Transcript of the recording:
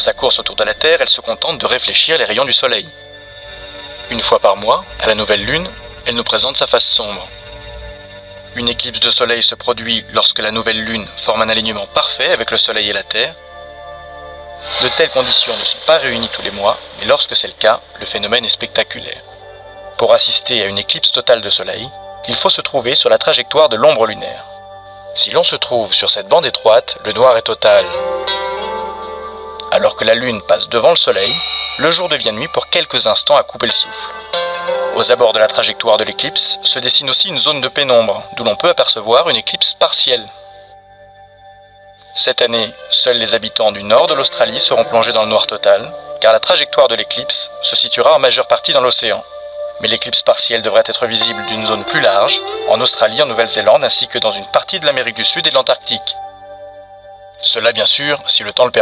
suivre sa course autour de la Terre, elle se contente de réfléchir les rayons du Soleil. Une fois par mois, à la nouvelle Lune, elle nous présente sa face sombre. Une éclipse de Soleil se produit lorsque la nouvelle Lune forme un alignement parfait avec le Soleil et la Terre. De telles conditions ne sont pas réunies tous les mois, mais lorsque c'est le cas, le phénomène est spectaculaire. Pour assister à une éclipse totale de Soleil, il faut se trouver sur la trajectoire de l'ombre lunaire. Si l'on se trouve sur cette bande étroite, le noir est total. Alors que la Lune passe devant le Soleil, le jour devient nuit pour quelques instants à couper le souffle. Aux abords de la trajectoire de l'éclipse se dessine aussi une zone de pénombre, d'où l'on peut apercevoir une éclipse partielle. Cette année, seuls les habitants du nord de l'Australie seront plongés dans le noir total, car la trajectoire de l'éclipse se situera en majeure partie dans l'océan. Mais l'éclipse partielle devrait être visible d'une zone plus large, en Australie, en Nouvelle-Zélande, ainsi que dans une partie de l'Amérique du Sud et de l'Antarctique. Cela bien sûr, si le temps le permet.